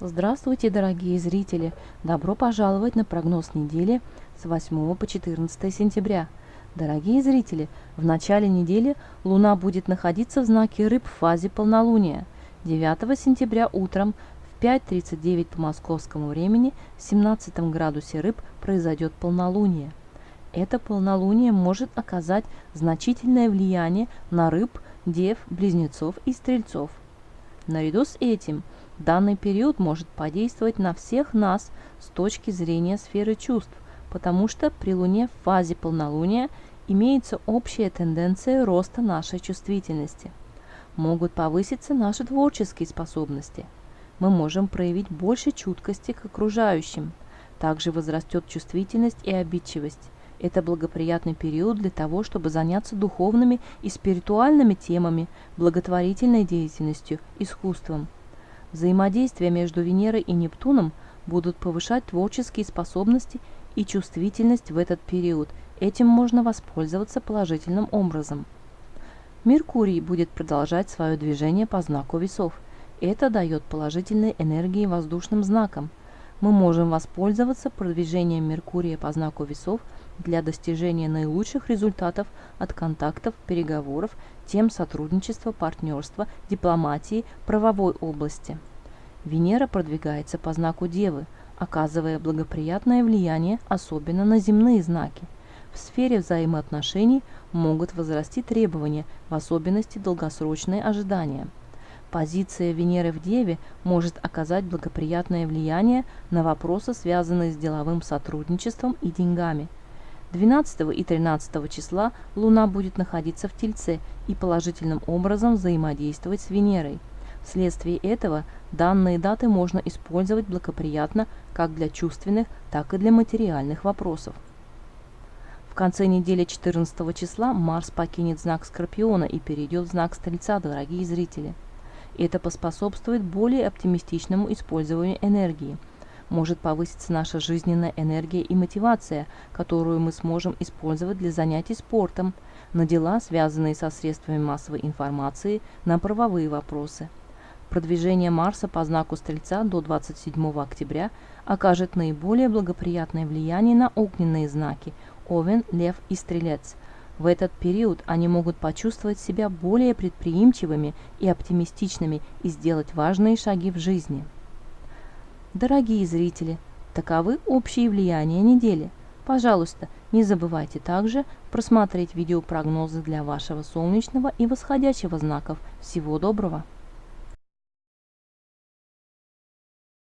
Здравствуйте, дорогие зрители! Добро пожаловать на прогноз недели с 8 по 14 сентября. Дорогие зрители, в начале недели Луна будет находиться в знаке Рыб в фазе полнолуния. 9 сентября утром в 5.39 по московскому времени в 17 градусе Рыб произойдет полнолуние. Это полнолуние может оказать значительное влияние на рыб, дев, близнецов и стрельцов. Наряду с этим – Данный период может подействовать на всех нас с точки зрения сферы чувств, потому что при Луне в фазе полнолуния имеется общая тенденция роста нашей чувствительности. Могут повыситься наши творческие способности. Мы можем проявить больше чуткости к окружающим. Также возрастет чувствительность и обидчивость. Это благоприятный период для того, чтобы заняться духовными и спиритуальными темами, благотворительной деятельностью, искусством – Взаимодействия между Венерой и Нептуном будут повышать творческие способности и чувствительность в этот период. Этим можно воспользоваться положительным образом. Меркурий будет продолжать свое движение по знаку весов. Это дает положительные энергии воздушным знакам. Мы можем воспользоваться продвижением Меркурия по знаку весов для достижения наилучших результатов от контактов, переговоров, тем сотрудничества, партнерства, дипломатии, правовой области. Венера продвигается по знаку Девы, оказывая благоприятное влияние особенно на земные знаки. В сфере взаимоотношений могут возрасти требования, в особенности долгосрочные ожидания. Позиция Венеры в Деве может оказать благоприятное влияние на вопросы, связанные с деловым сотрудничеством и деньгами – 12 и 13 числа Луна будет находиться в Тельце и положительным образом взаимодействовать с Венерой. Вследствие этого данные даты можно использовать благоприятно как для чувственных, так и для материальных вопросов. В конце недели 14 числа Марс покинет знак Скорпиона и перейдет в знак Стрельца, дорогие зрители. Это поспособствует более оптимистичному использованию энергии – может повыситься наша жизненная энергия и мотивация, которую мы сможем использовать для занятий спортом, на дела, связанные со средствами массовой информации, на правовые вопросы. Продвижение Марса по знаку Стрельца до 27 октября окажет наиболее благоприятное влияние на огненные знаки – Овен, Лев и Стрелец. В этот период они могут почувствовать себя более предприимчивыми и оптимистичными и сделать важные шаги в жизни. Дорогие зрители, таковы общие влияния недели. Пожалуйста, не забывайте также просмотреть видеопрогнозы для вашего солнечного и восходящего знаков. Всего доброго!